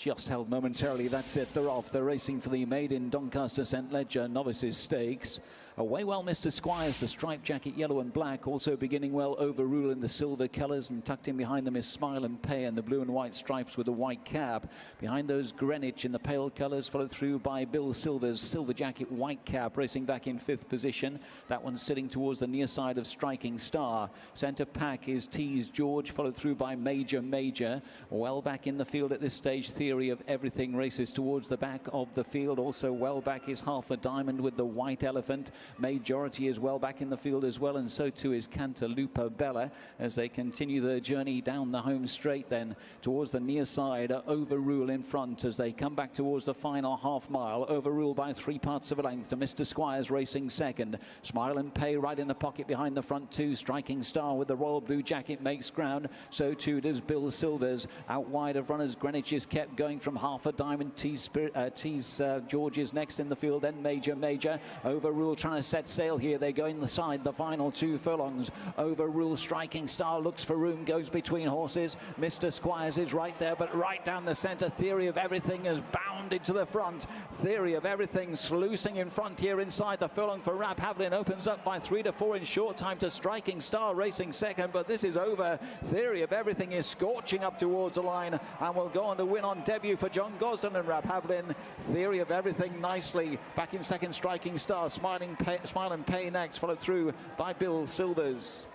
just held momentarily. That's it. They're off. They're racing for the maiden Doncaster St. Leger Novices Stakes. Away well, Mr. Squires, the striped jacket, yellow and black. Also beginning well, Overrule in the silver colours. And tucked in behind them is Smile and Pay and the blue and white stripes with a white cap. Behind those, Greenwich in the pale colours, followed through by Bill Silvers silver jacket, white cap, racing back in fifth position. That one's sitting towards the near side of Striking Star. Centre pack is Tease George, followed through by Major Major. Well back in the field at this stage, Theory of Everything races towards the back of the field. Also well back is Half a Diamond with the white elephant. Majority is well back in the field as well, and so too is Cantalupa Bella as they continue their journey down the home straight then towards the near side. Overrule in front as they come back towards the final half mile. Overrule by three parts of a length to Mr. Squires racing second. Smile and Pay right in the pocket behind the front two. Striking Star with the royal blue jacket makes ground. So too does Bill Silvers. Out wide of runners, Greenwich is kept going from half a diamond. Tease, uh, Tease uh, George is next in the field. Then Major Major. Overrule set sail here. They go inside the final two furlongs. Overrule striking star looks for room, goes between horses. Mr. Squires is right there, but right down the centre. Theory of everything is bounded to the front. Theory of everything sluicing in front here inside the furlong for Rab Havlin opens up by three to four in short time to Striking Star racing second, but this is over. Theory of everything is scorching up towards the line and will go on to win on debut for John Gosden and Rab Havlin. Theory of everything nicely back in second Striking Star, smiling. Pay, Smile and Pay next, followed through by Bill Silvers.